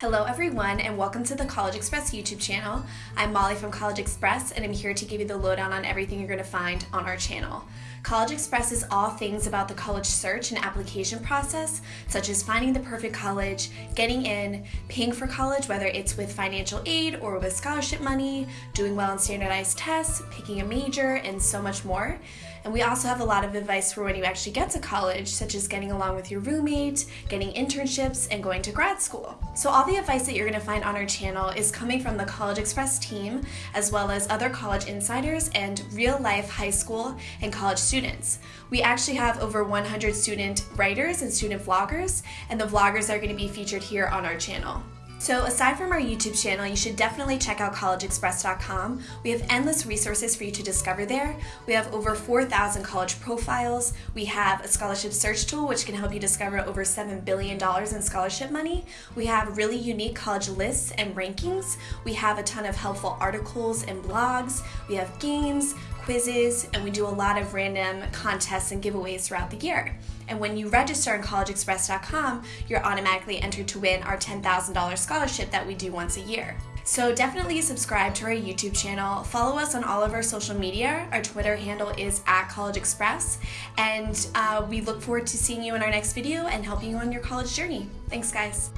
Hello everyone and welcome to the College Express YouTube channel. I'm Molly from College Express and I'm here to give you the lowdown on everything you're going to find on our channel. College Express is all things about the college search and application process, such as finding the perfect college, getting in, paying for college, whether it's with financial aid or with scholarship money, doing well on standardized tests, picking a major, and so much more. And we also have a lot of advice for when you actually get to college, such as getting along with your roommate, getting internships, and going to grad school. So all the advice that you're going to find on our channel is coming from the College Express team, as well as other college insiders and real-life high school and college students. We actually have over 100 student writers and student vloggers, and the vloggers are going to be featured here on our channel. So aside from our YouTube channel, you should definitely check out collegeexpress.com. We have endless resources for you to discover there. We have over 4,000 college profiles. We have a scholarship search tool which can help you discover over $7 billion in scholarship money. We have really unique college lists and rankings. We have a ton of helpful articles and blogs. We have games, quizzes, and we do a lot of random contests and giveaways throughout the year. And when you register on collegeexpress.com, you're automatically entered to win our $10,000 scholarship that we do once a year. So definitely subscribe to our YouTube channel. Follow us on all of our social media. Our Twitter handle is at College Express. And uh, we look forward to seeing you in our next video and helping you on your college journey. Thanks, guys.